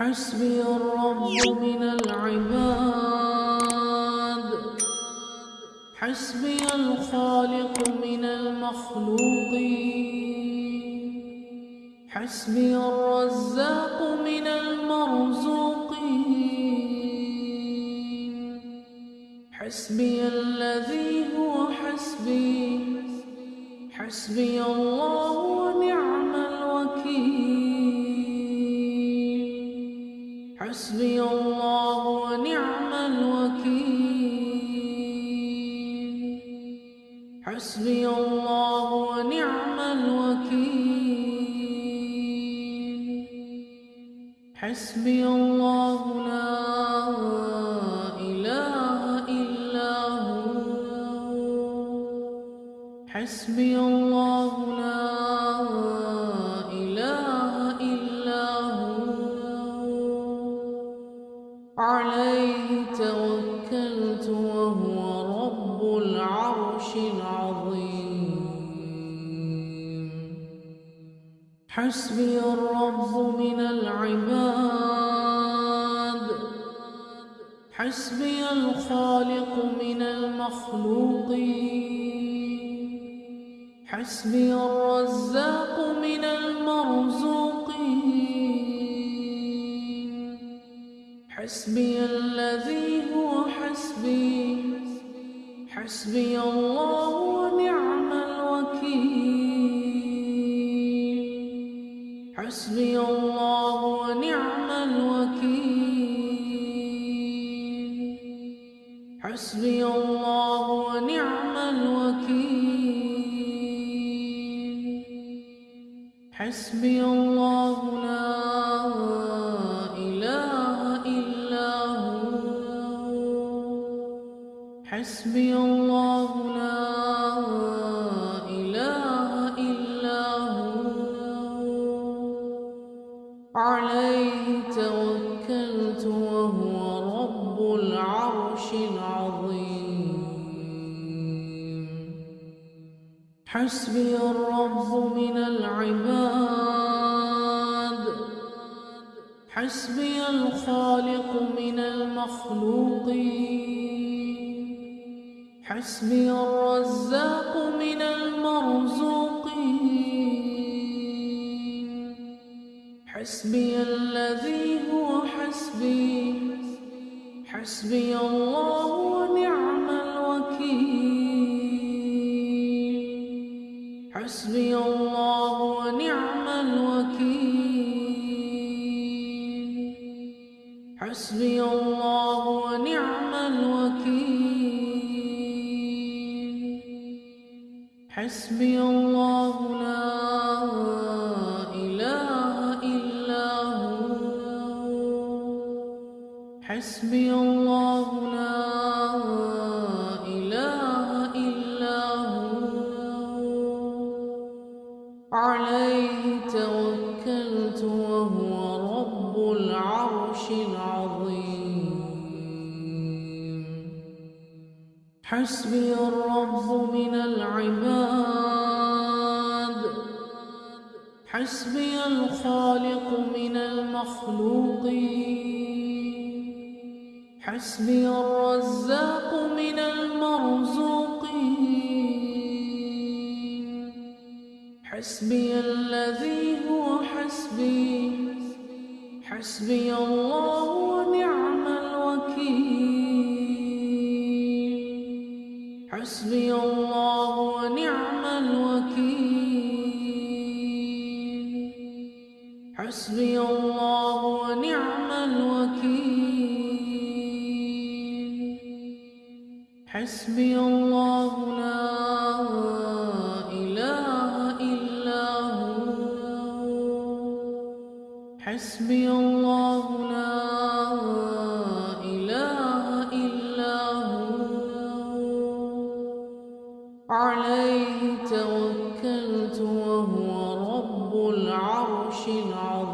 حسبي الرب من العباد. حسبي الخالق من المخلوقين. حسبي الرزاق من المرزوقين. حسبي الذي هو حسبي. حسبي الله ونعم الوكيل. حسبي الله ونعم الوكيل. حسبي الله ونعم الوكيل. حسبي الله لا إله إلا هو. حسبي الله عليه توكلت وهو رب العرش العظيم. حسبي الرب من العباد. حسبي الخالق من المخلوقين. حسبي الرزاق من المرزوقين حسبي الذي هو حسبي. حسبي الله ونعم الوكيل. حسبي الله حسبي الله لا إله إلا هو. عليه توكلت وهو رب العرش العظيم. حسبي الرب من العباد. حسبي الخالق من المخلوقين. حسبي الرزاق من المرزوقين. حسبي الذي هو حسبي. حسبي الله ونعم الوكيل. حسبي الله ونعم الوكيل. حسبي الله ونعم الوكيل. حسبي الله لا إله إلا هو. حسبي الله لا إله إلا هو. عليه توكلت وهو رب العرش العظيم. حسبي الرب من العباد حسبي الخالق من المخلوقين. حسبي الرزاق من المرزوقين. حسبي الذي هو حسبي. حسبي الله ونعم الوكيل. حسبي الله حسبي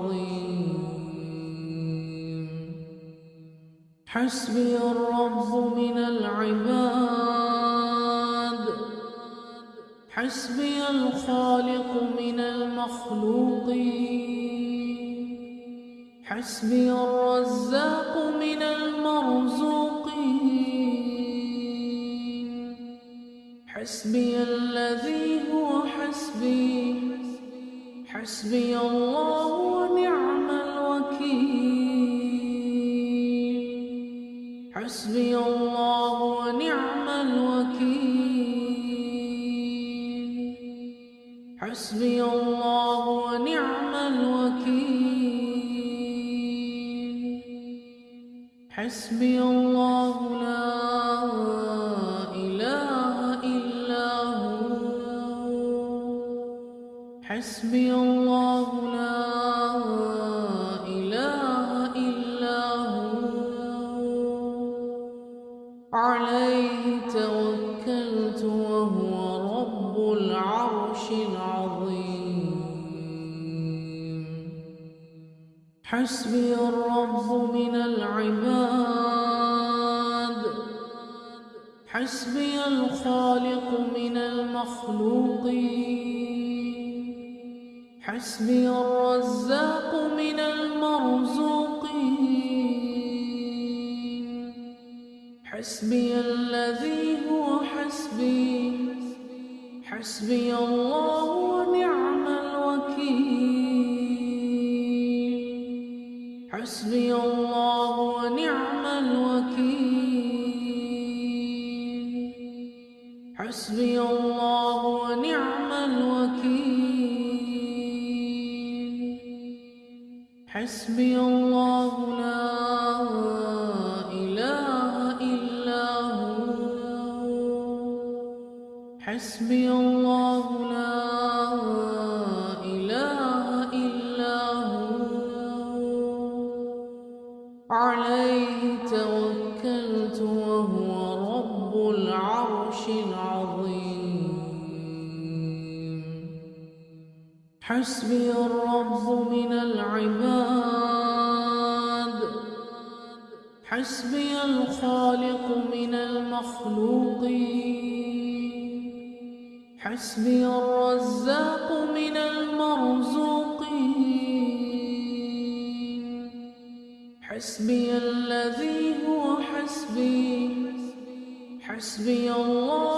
العظيم حسبي الرب من العباد. حسبي الخالق من المخلوقين. حسبي الرزاق من المرزوقين. حسبي الذي هو حسبي. حسبي الله ونعم الوكيل. حسبي الله ونعم الوكيل. حسبي الله ونعم الوكيل. حسبي الله حسبي الرب من العباد حسبي الخالق من المخلوقين. حسبي الرزاق من المرزوقين. حسبي الذي هو حسبي. حسبي الله حسبي الله لا إله إلا هو. عليه توكلت وهو رب العرش العظيم. حسبي الرب من العباد. حسبي الخالق من المخلوقين. حسبي الرزاق من المرزوقين. حسبي الذي هو حسبي. حسبي الله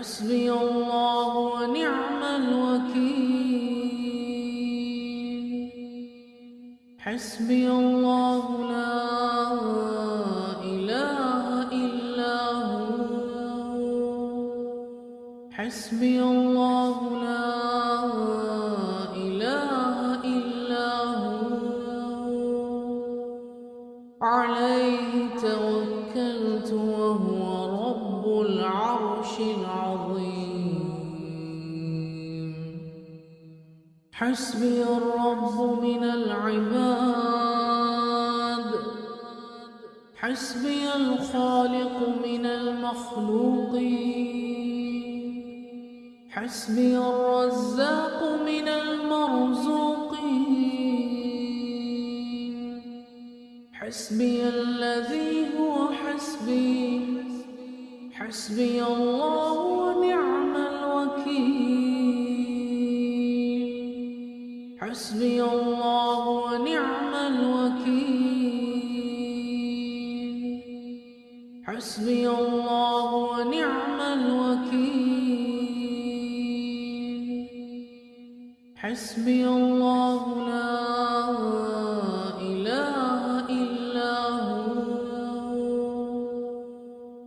حسبي الله. حسبي الخالق من المخلوقين. حسبي الرزاق من المرزوقين. حسبي الذي هو حسبي. حسبي الله حسبي الله لا إله إلا هو.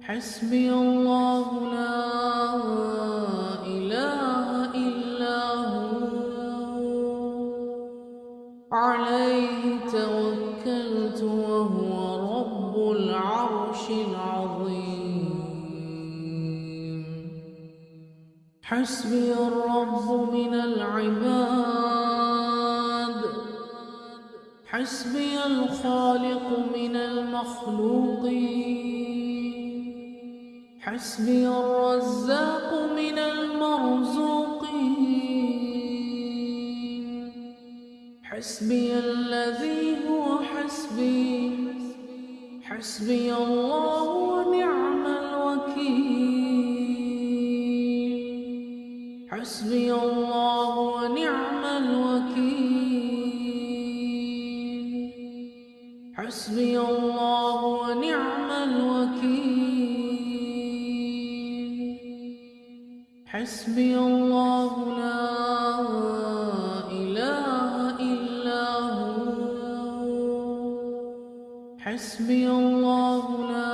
حسبي الله حسبي الرب من العباد. حسبي الخالق من المخلوقين. حسبي الرزاق من المرزوقين. حسبي الذي هو حسبي. حسبي الله ونعم حسبي الله ونعم الوكيل. حسبي الله ونعم الوكيل. حسبي الله لا إله إلا هو. حسبي الله لا